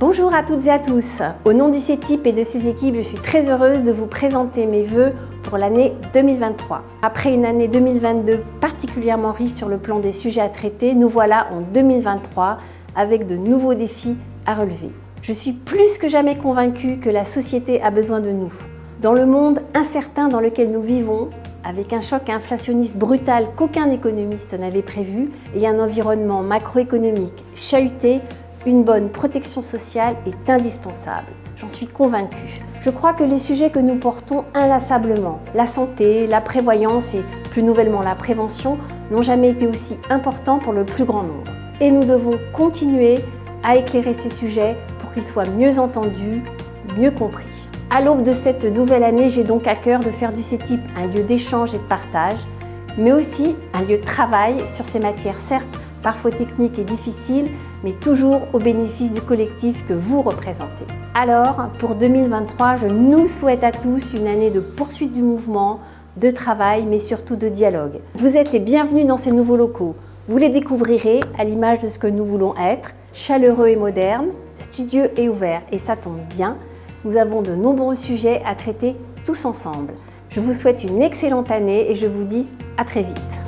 Bonjour à toutes et à tous. Au nom du CETIP et de ses équipes, je suis très heureuse de vous présenter mes vœux pour l'année 2023. Après une année 2022 particulièrement riche sur le plan des sujets à traiter, nous voilà en 2023 avec de nouveaux défis à relever. Je suis plus que jamais convaincue que la société a besoin de nous. Dans le monde incertain dans lequel nous vivons, avec un choc inflationniste brutal qu'aucun économiste n'avait prévu et un environnement macroéconomique chahuté, une bonne protection sociale est indispensable. J'en suis convaincue. Je crois que les sujets que nous portons inlassablement, la santé, la prévoyance et plus nouvellement la prévention, n'ont jamais été aussi importants pour le plus grand nombre. Et nous devons continuer à éclairer ces sujets pour qu'ils soient mieux entendus, mieux compris. À l'aube de cette nouvelle année, j'ai donc à cœur de faire du CETIP un lieu d'échange et de partage, mais aussi un lieu de travail sur ces matières certes parfois techniques et difficiles, mais toujours au bénéfice du collectif que vous représentez. Alors, pour 2023, je nous souhaite à tous une année de poursuite du mouvement, de travail, mais surtout de dialogue. Vous êtes les bienvenus dans ces nouveaux locaux. Vous les découvrirez à l'image de ce que nous voulons être, chaleureux et moderne, studieux et ouvert. Et ça tombe bien, nous avons de nombreux sujets à traiter tous ensemble. Je vous souhaite une excellente année et je vous dis à très vite.